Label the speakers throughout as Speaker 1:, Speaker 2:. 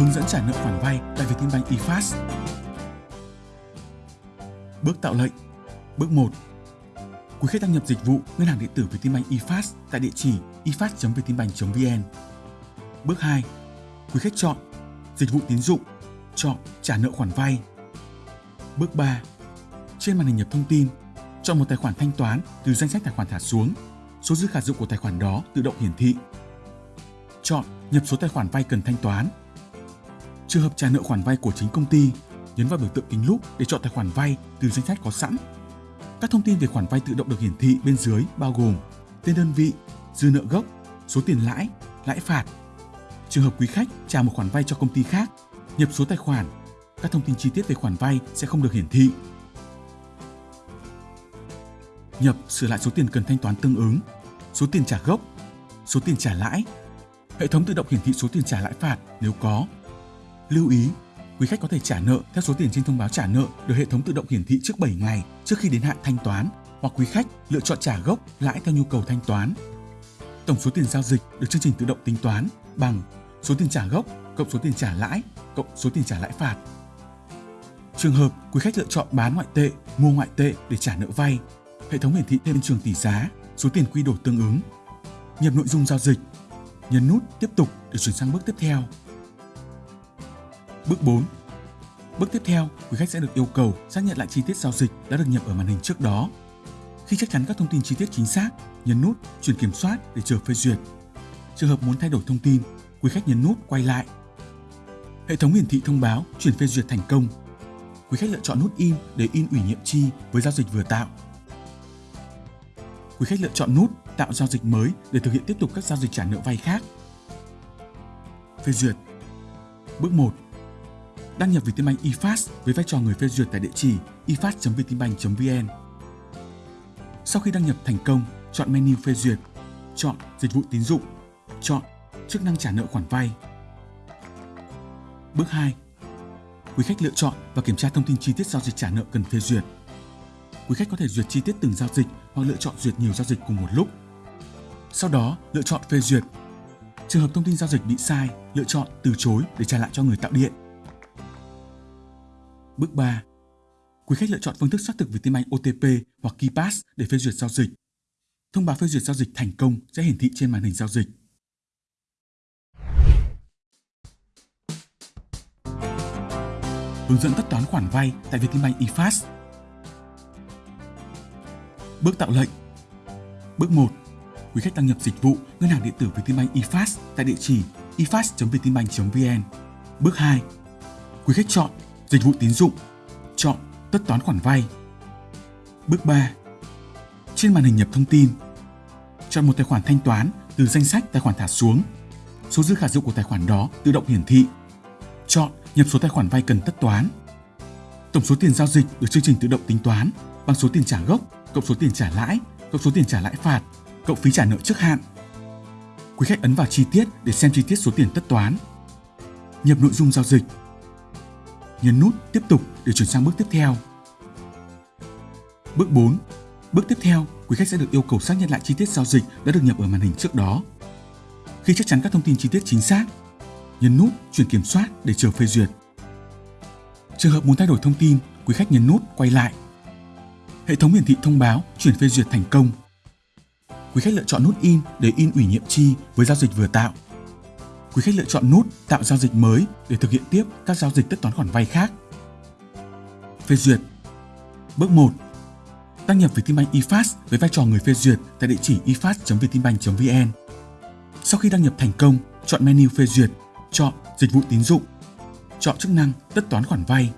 Speaker 1: Hướng dẫn trả nợ khoản vay tại Vietinbank eFast. Bước tạo lệnh Bước 1 Quý khách đăng nhập dịch vụ ngân hàng điện tử Vietinbank eFast tại địa chỉ efast.vietinbank.vn. Bước 2 Quý khách chọn Dịch vụ tín dụng, chọn Trả nợ khoản vay. Bước 3 Trên màn hình nhập thông tin, chọn một tài khoản thanh toán từ danh sách tài khoản thả xuống. Số dư khả dụng của tài khoản đó tự động hiển thị. Chọn nhập số tài khoản vay cần thanh toán. Trường hợp trả nợ khoản vay của chính công ty, nhấn vào biểu tượng kính lúp để chọn tài khoản vay từ danh sách có sẵn. Các thông tin về khoản vay tự động được hiển thị bên dưới bao gồm tên đơn vị, dư nợ gốc, số tiền lãi, lãi phạt. Trường hợp quý khách trả một khoản vay cho công ty khác, nhập số tài khoản, các thông tin chi tiết về khoản vay sẽ không được hiển thị. Nhập sửa lại số tiền cần thanh toán tương ứng, số tiền trả gốc, số tiền trả lãi. Hệ thống tự động hiển thị số tiền trả lãi phạt nếu có. Lưu ý, quý khách có thể trả nợ theo số tiền trên thông báo trả nợ được hệ thống tự động hiển thị trước 7 ngày trước khi đến hạn thanh toán hoặc quý khách lựa chọn trả gốc lãi theo nhu cầu thanh toán. Tổng số tiền giao dịch được chương trình tự động tính toán bằng số tiền trả gốc cộng số tiền trả lãi cộng số tiền trả lãi phạt. Trường hợp quý khách lựa chọn bán ngoại tệ, mua ngoại tệ để trả nợ vay, hệ thống hiển thị thêm trường tỷ giá, số tiền quy đổi tương ứng. Nhập nội dung giao dịch, nhấn nút tiếp tục để chuyển sang bước tiếp theo. Bước 4. Bước tiếp theo, quý khách sẽ được yêu cầu xác nhận lại chi tiết giao dịch đã được nhập ở màn hình trước đó. Khi chắc chắn các thông tin chi tiết chính xác, nhấn nút chuyển kiểm soát để chờ phê duyệt. Trường hợp muốn thay đổi thông tin, quý khách nhấn nút quay lại. Hệ thống hiển thị thông báo chuyển phê duyệt thành công. Quý khách lựa chọn nút in để in ủy nhiệm chi với giao dịch vừa tạo. Quý khách lựa chọn nút tạo giao dịch mới để thực hiện tiếp tục các giao dịch trả nợ vay khác. Phê duyệt. Bước 1 đăng nhập Vietinbank eFast với vai trò người phê duyệt tại địa chỉ efast.vietinbank.vn. Sau khi đăng nhập thành công, chọn menu phê duyệt, chọn dịch vụ tín dụng, chọn chức năng trả nợ khoản vay. Bước 2. Quý khách lựa chọn và kiểm tra thông tin chi tiết giao dịch trả nợ cần phê duyệt. Quý khách có thể duyệt chi tiết từng giao dịch hoặc lựa chọn duyệt nhiều giao dịch cùng một lúc. Sau đó, lựa chọn phê duyệt. Trường hợp thông tin giao dịch bị sai, lựa chọn từ chối để trả lại cho người tạo điện. Bước 3. Quý khách lựa chọn phương thức xác thực Vietinbank OTP hoặc KeyPass để phê duyệt giao dịch. Thông báo phê duyệt giao dịch thành công sẽ hiển thị trên màn hình giao dịch. Hướng dẫn tất toán khoản vay tại Vietinbank eFast. Bước tạo lệnh Bước 1. Quý khách đăng nhập dịch vụ ngân hàng điện tử Vietinbank eFast tại địa chỉ efast.vietinbank.vn. Bước 2. Quý khách chọn Dịch vụ tín dụng, chọn tất toán khoản vay. Bước 3. Trên màn hình nhập thông tin, chọn một tài khoản thanh toán từ danh sách tài khoản thả xuống. Số dư khả dụng của tài khoản đó tự động hiển thị. Chọn nhập số tài khoản vay cần tất toán. Tổng số tiền giao dịch được chương trình tự động tính toán bằng số tiền trả gốc cộng số tiền trả lãi cộng số tiền trả lãi phạt cộng phí trả nợ trước hạn. Quý khách ấn vào chi tiết để xem chi tiết số tiền tất toán. Nhập nội dung giao dịch nhấn nút tiếp tục để chuyển sang bước tiếp theo. Bước 4. Bước tiếp theo, quý khách sẽ được yêu cầu xác nhận lại chi tiết giao dịch đã được nhập ở màn hình trước đó. Khi chắc chắn các thông tin chi tiết chính xác, nhấn nút chuyển kiểm soát để chờ phê duyệt. Trường hợp muốn thay đổi thông tin, quý khách nhấn nút quay lại. Hệ thống hiển thị thông báo chuyển phê duyệt thành công. Quý khách lựa chọn nút in để in ủy nhiệm chi với giao dịch vừa tạo quý khách lựa chọn nút tạo giao dịch mới để thực hiện tiếp các giao dịch tất toán khoản vay khác. Phê duyệt Bước 1 Đăng nhập Vietinbank eFast với vai trò người phê duyệt tại địa chỉ efast.vietinbank.vn. Sau khi đăng nhập thành công, chọn menu phê duyệt, chọn dịch vụ tín dụng, chọn chức năng tất toán khoản vay.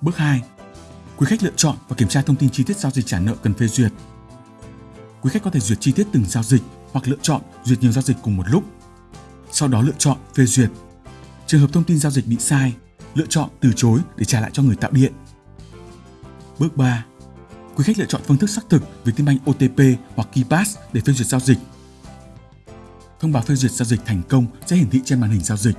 Speaker 1: Bước 2 Quý khách lựa chọn và kiểm tra thông tin chi tiết giao dịch trả nợ cần phê duyệt. Quý khách có thể duyệt chi tiết từng giao dịch hoặc lựa chọn duyệt nhiều giao dịch cùng một lúc sau đó lựa chọn phê duyệt. Trường hợp thông tin giao dịch bị sai, lựa chọn từ chối để trả lại cho người tạo điện. Bước 3. Quý khách lựa chọn phương thức xác thực Vietinbank OTP hoặc KeyPass để phê duyệt giao dịch. Thông báo phê duyệt giao dịch thành công sẽ hiển thị trên màn hình giao dịch.